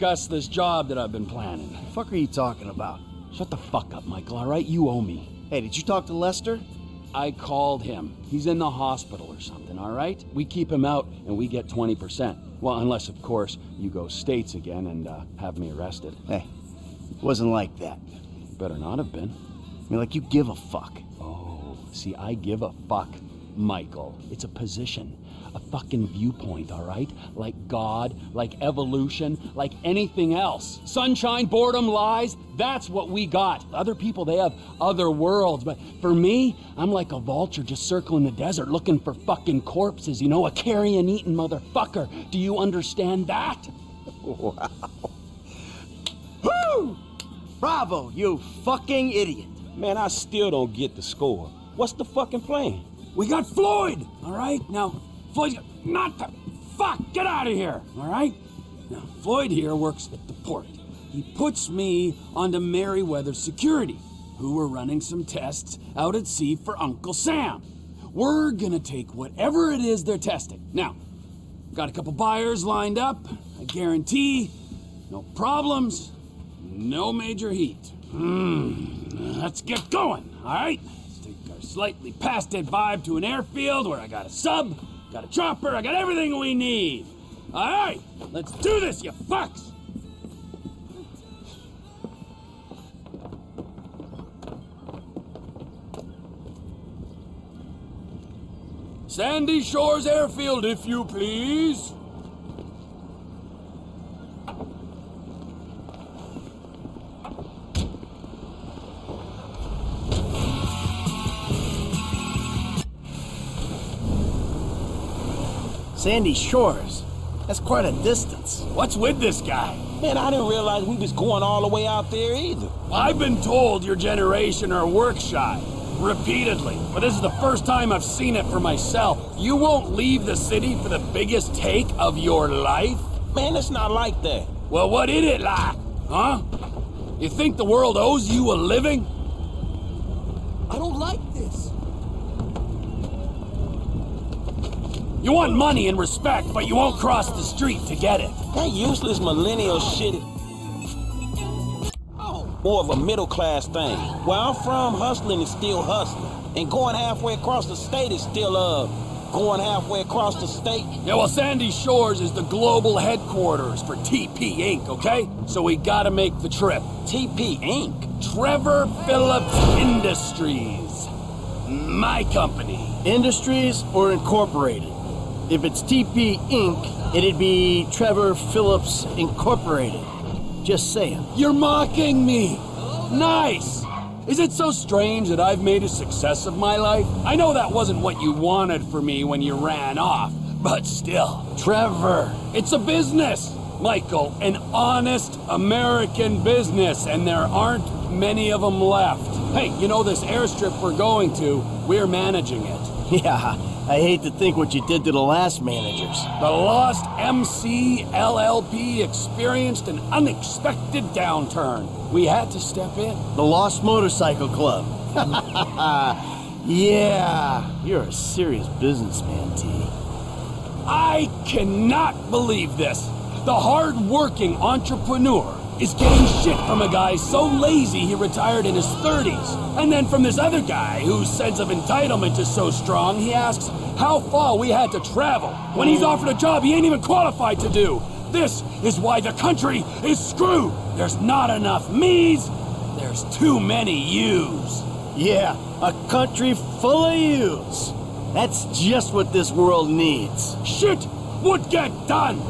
discuss this job that I've been planning. The fuck are you talking about? Shut the fuck up, Michael, alright? You owe me. Hey, did you talk to Lester? I called him. He's in the hospital or something, alright? We keep him out and we get 20%. Well, unless, of course, you go states again and uh, have me arrested. Hey, it wasn't like that. Better not have been. I mean, like you give a fuck. Oh, see, I give a fuck, Michael. It's a position, a fucking viewpoint, all right? Like God, like evolution, like anything else. Sunshine, boredom, lies, that's what we got. Other people, they have other worlds, but for me, I'm like a vulture just circling the desert looking for fucking corpses, you know, a carrion eating motherfucker. Do you understand that? Wow. Woo! Bravo, you fucking idiot. Man, I still don't get the score. What's the fucking plan? We got Floyd, all right? Now, Floyd, not the. Fuck, get out of here, all right? Now, Floyd here works at the port. He puts me onto Merryweather Security, who were running some tests out at sea for Uncle Sam. We're gonna take whatever it is they're testing. Now, got a couple buyers lined up. I guarantee no problems, no major heat. Hmm, let's get going, all right? Let's take our slightly past dead vibe to an airfield where I got a sub, got a chopper, I got everything we need. All right, let's do this, you fucks! Sandy Shores Airfield, if you please. Sandy Shores. That's quite a distance. What's with this guy? Man, I didn't realize we was going all the way out there either. I've been told your generation are work shy. Repeatedly. But this is the first time I've seen it for myself. You won't leave the city for the biggest take of your life? Man, it's not like that. Well, what is it like? Huh? You think the world owes you a living? I don't like this. You want money and respect, but you won't cross the street to get it. That useless millennial shit. More of a middle class thing. Where I'm from, hustling is still hustling. And going halfway across the state is still, uh, going halfway across the state. Yeah, well, Sandy Shores is the global headquarters for TP Inc., okay? So we gotta make the trip. TP Inc. Trevor Philips Industries. My company. Industries or Incorporated? If it's TP Inc., it'd be Trevor Philips Incorporated. Just saying. You're mocking me. Nice. Is it so strange that I've made a success of my life? I know that wasn't what you wanted for me when you ran off, but still. Trevor. It's a business, Michael. An honest American business, and there aren't many of them left. Hey, you know this airstrip we're going to, we're managing it. Yeah, I hate to think what you did to the last managers. The Lost MC LLP experienced an unexpected downturn. We had to step in. The Lost Motorcycle Club. yeah, you're a serious businessman, T. I cannot believe this. The hard-working entrepreneur is getting shit from a guy so lazy he retired in his 30s. And then from this other guy whose sense of entitlement is so strong, he asks how far we had to travel when he's offered a job he ain't even qualified to do. This is why the country is screwed. There's not enough me's, there's too many you's. Yeah, a country full of yous. That's just what this world needs. Shit would get done.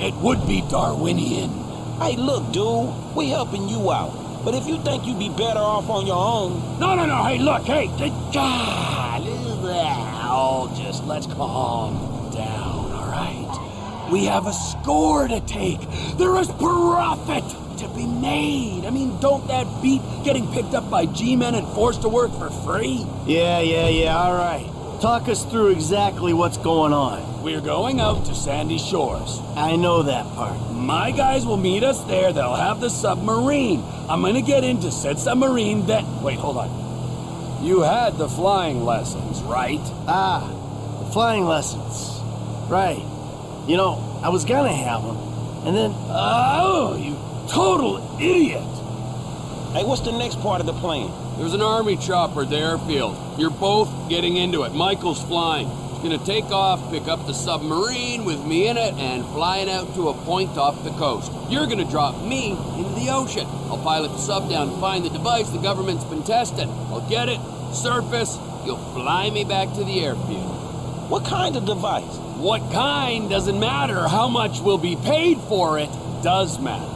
It would be Darwinian. Hey, look, dude, we helping you out. But if you think you'd be better off on your own... No, no, no, hey, look, hey, God, oh, just let's calm down, all right? We have a score to take. There is profit to be made. I mean, don't that beat getting picked up by G-men and forced to work for free? Yeah, yeah, yeah, all right. Talk us through exactly what's going on. We're going out to Sandy Shores. I know that part. My guys will meet us there. They'll have the submarine. I'm gonna get into said submarine then. Wait, hold on. You had the flying lessons, right? Ah, the flying lessons. Right. You know, I was gonna have them, and then Oh, you total idiot! Hey, what's the next part of the plan? There's an army chopper at the airfield. You're both getting into it. Michael's flying. Gonna take off, pick up the submarine with me in it, and flying out to a point off the coast. You're gonna drop me into the ocean. I'll pilot the sub down find the device the government's been testing. I'll get it, surface, you'll fly me back to the airfield. What kind of device? What kind doesn't matter. How much will be paid for it does matter.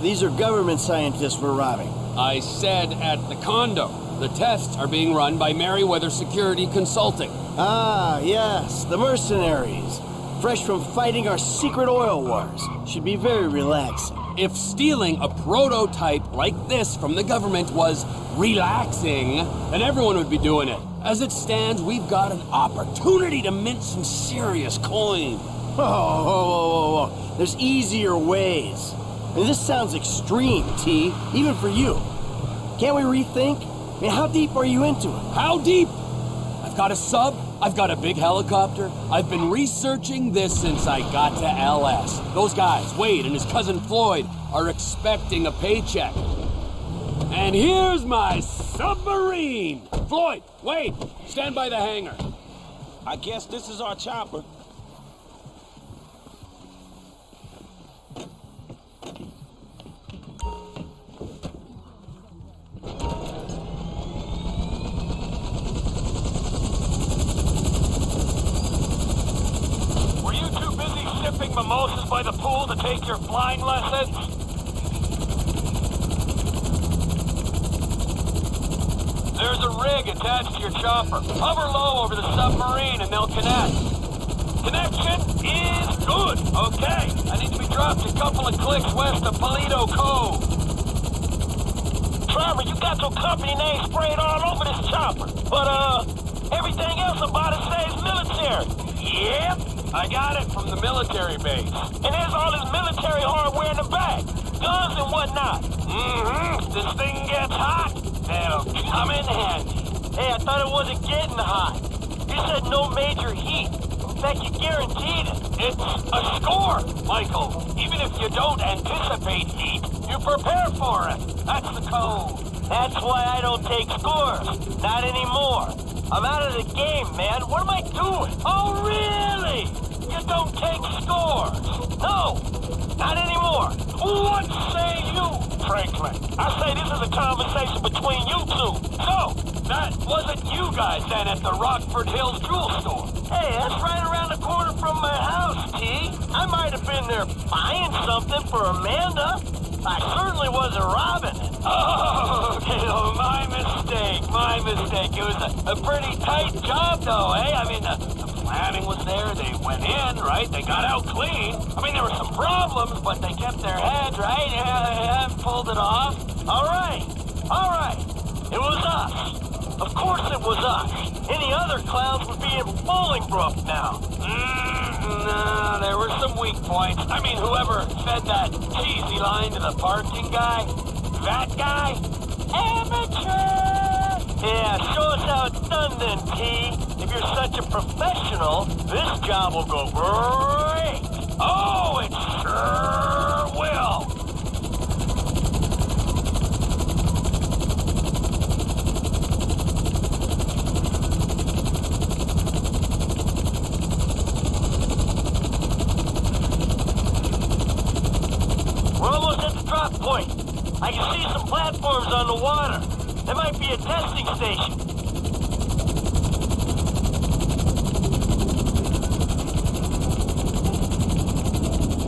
these are government scientists we're robbing. I said at the condo. The tests are being run by Merryweather Security Consulting. Ah, yes, the mercenaries. Fresh from fighting our secret oil wars. Should be very relaxing. If stealing a prototype like this from the government was relaxing, then everyone would be doing it. As it stands, we've got an opportunity to mint some serious coin. Oh, whoa, whoa, whoa, whoa. There's easier ways. And this sounds extreme, T, even for you. Can't we rethink? I mean, how deep are you into it? How deep? I've got a sub, I've got a big helicopter. I've been researching this since I got to LS. Those guys, Wade and his cousin Floyd, are expecting a paycheck. And here's my submarine! Floyd, Wade, stand by the hangar. I guess this is our chopper. Take your flying lessons? There's a rig attached to your chopper. Hover low over the submarine and they'll connect. Connection is good. Okay. I need to be dropped a couple of clicks west of Paleto Cove. Trevor, you got your company name sprayed all over this chopper. But, uh, everything else about it says military. Yep, I got it from the military base. And there's all this military hardware in the back. Guns and whatnot. Mm-hmm. This thing gets hot. It'll come in handy. Hey, I thought it wasn't getting hot. You said no major heat. In fact, you guaranteed it. It's a score, Michael. Even if you don't anticipate heat, you prepare for it. That's the code. That's why I don't take scores. Not anymore. I'm out of the game, man. What am I doing? Oh, really? Don't take scores? No, not anymore. What say you, Franklin? I say this is a conversation between you two. So, that wasn't you guys then at the Rockford Hills jewel store. Hey, that's right around the corner from my house, T. I might have been there buying something for Amanda. I certainly wasn't robbing it. Oh, my mistake, my mistake. It was a, a pretty tight job, though, eh? I mean, the, the was there. They went in, right? They got out clean. I mean, there were some problems, but they kept their heads, right? Yeah, yeah, pulled it off. All right, all right. It was us. Of course it was us. Any other clowns would be in Bolingbroke now. Mm, no, there were some weak points. I mean, whoever fed that cheesy line to the parking guy, that guy, amateur. Yeah, show us how it's done then, T. You're such a professional, this job will go great. Oh, it sure will. We're almost at the drop point. I can see some platforms on the water. There might be a testing station.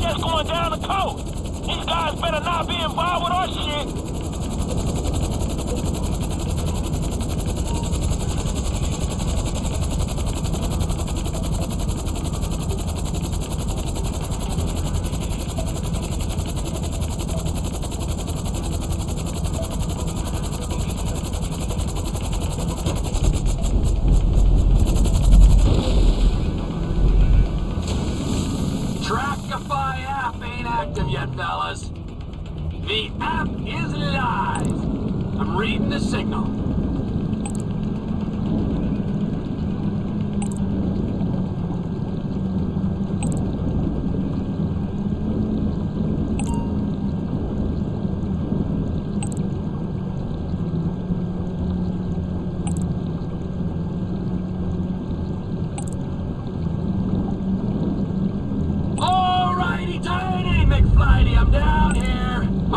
Just going down the coast. These guys better not be involved with our shit. Trackify app ain't active yet, fellas. The app is live. I'm reading the signal.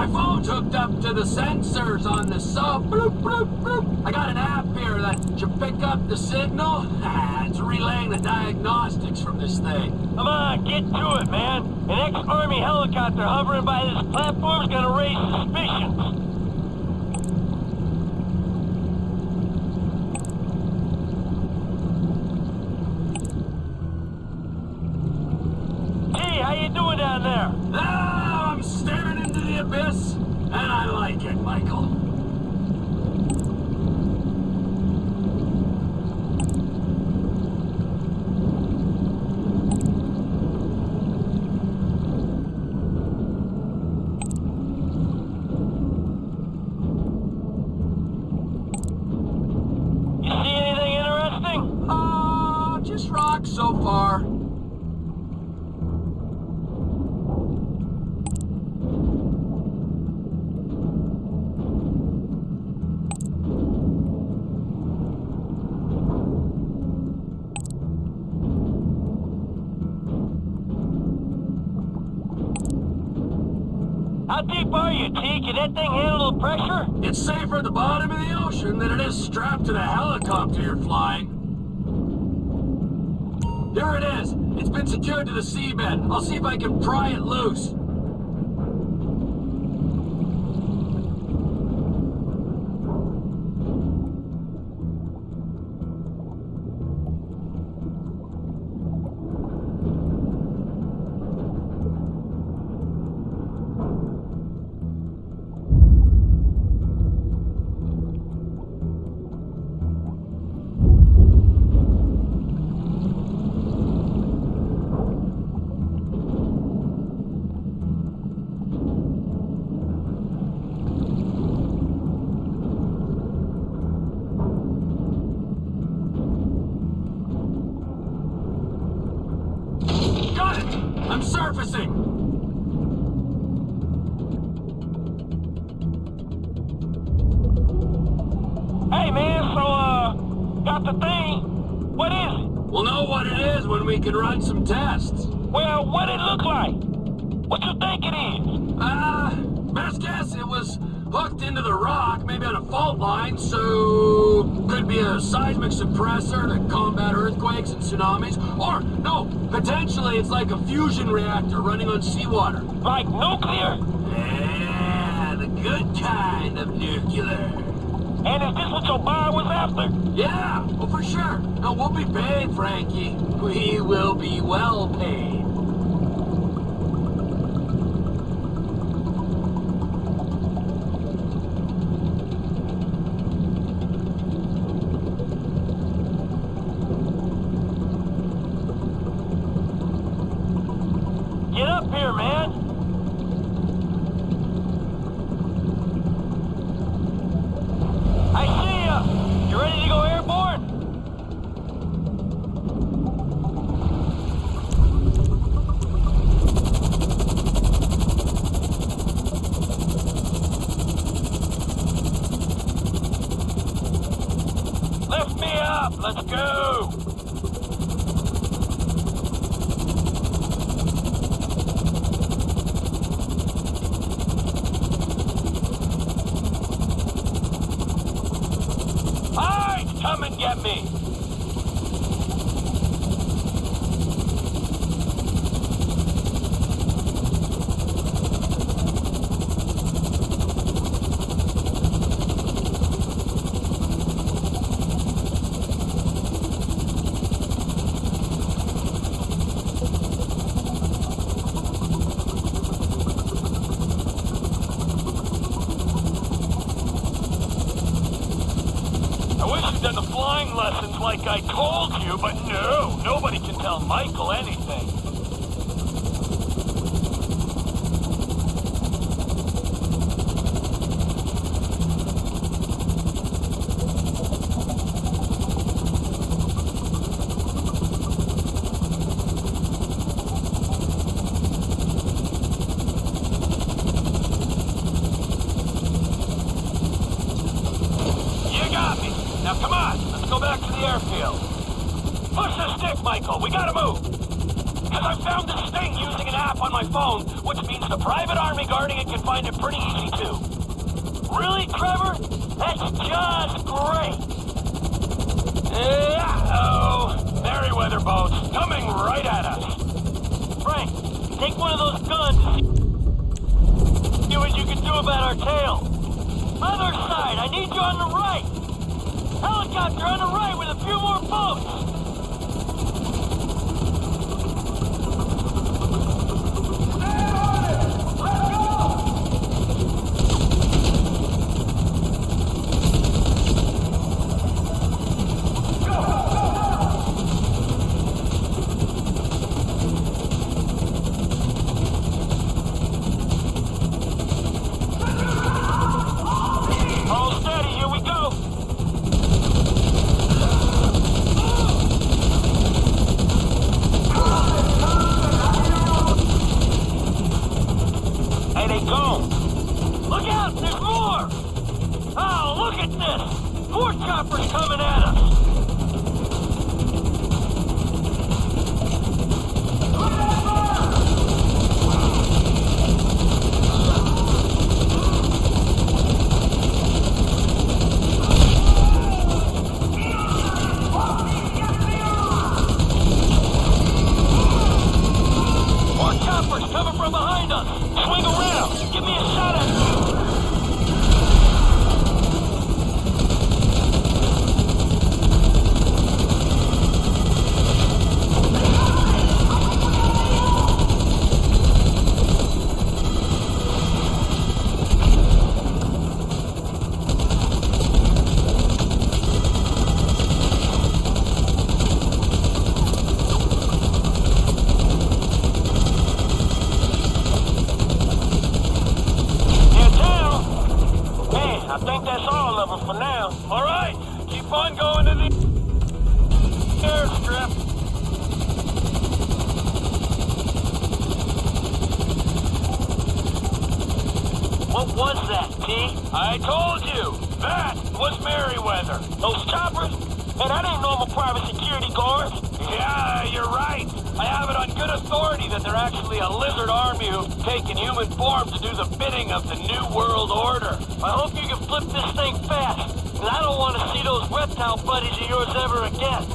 My phone's hooked up to the sensors on the sub. Bloop, bloop, bloop. I got an app here that should pick up the signal. it's relaying the diagnostics from this thing. Come on, get to it, man. An ex-army helicopter hovering by this platform's gonna raise suspicions. T, how you doing down there? Ah, I'm staring into the abyss, and I like it, Michael. You see anything interesting? Ah, just rocks so far. How deep are you, T? Can that thing handle the pressure? It's safer at the bottom of the ocean than it is strapped to the helicopter you're flying. There it is. It's been secured to the seabed. I'll see if I can pry it loose. What is it? We'll know what it is when we can run some tests. Well, what it look like? What you think it is? Uh, best guess it was hooked into the rock, maybe on a fault line, so could be a seismic suppressor to combat earthquakes and tsunamis. Or, no, potentially it's like a fusion reactor running on seawater. Like nuclear? Yeah, the good kind of nuclear. And is this what your buyer was after? Yeah, well, for sure. No, we'll be paid, Frankie. We will be well paid. Get up here, man. I see ya. You ready to go airborne? Lift me up. Let's go. Alright, come and get me. I wish you'd done the flying lessons like I told you, but no, nobody can tell Michael anything. You got me. Now come on, let's go back to the airfield. Push the stick, Michael. We gotta move. Because I found this thing using an app on my phone, which means the private army guarding it can find it pretty easy too. Really, Trevor? That's just great. Uh-oh. Merryweather boats coming right at us. Frank, take one of those guns see what you can do about our tail. Other side, I need you on the right. Helicopter on the right with a few more boats. Good authority that they're actually a lizard army who've taken human form to do the bidding of the New World Order. I hope you can flip this thing fast, because I don't want to see those reptile buddies of yours ever again.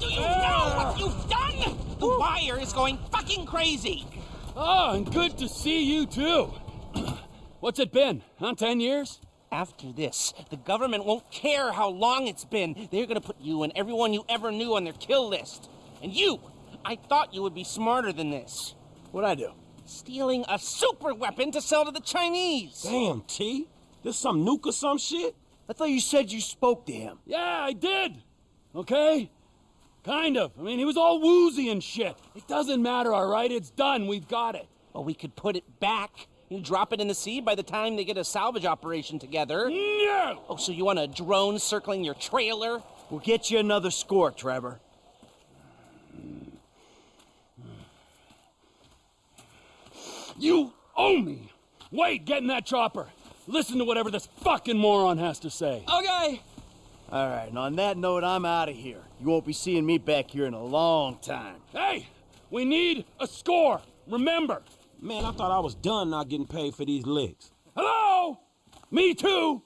Do you know what you've done? The wire is going crazy. Oh, and good to see you too. What's it been? Huh? Ten years? After this, the government won't care how long it's been. They're gonna put you and everyone you ever knew on their kill list. And you, I thought you would be smarter than this. What'd I do? Stealing a super weapon to sell to the Chinese. Damn, T. This some nuke or some shit? I thought you said you spoke to him. Yeah, I did. Okay? Kind of. I mean, he was all woozy and shit. It doesn't matter, all right? It's done. We've got it. Well, we could put it back. You drop it in the sea by the time they get a salvage operation together. No! Oh, so you want a drone circling your trailer? We'll get you another score, Trevor. You owe me. Wait, get in that chopper. Listen to whatever this fucking moron has to say. Okay. All right, and on that note, I'm out of here. You won't be seeing me back here in a long time. Hey, we need a score. Remember. Man, I thought I was done not getting paid for these licks. Hello? Me too.